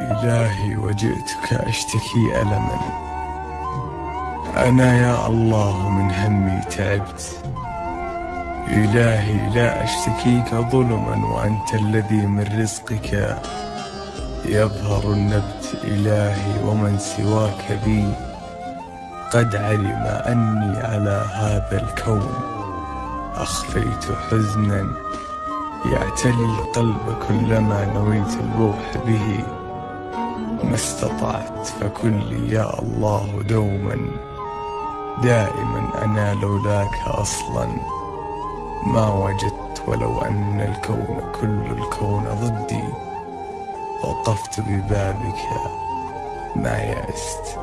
إلهي وجئتك أشتكي ألما. أنا يا الله من همي تعبت. إلهي لا أشتكيك ظلما وأنت الذي من رزقك يظهر النبت إلهي ومن سواك بي قد علم أني على هذا الكون. أخفيت حزنا يعتلي القلب كلما نويت البوح به. ما استطعت فكل يا الله دوما. دائما أنا لولاك أصلا. ما وجدت ولو أن الكون كل الكون ضدي. وقفت ببابك ما يأست.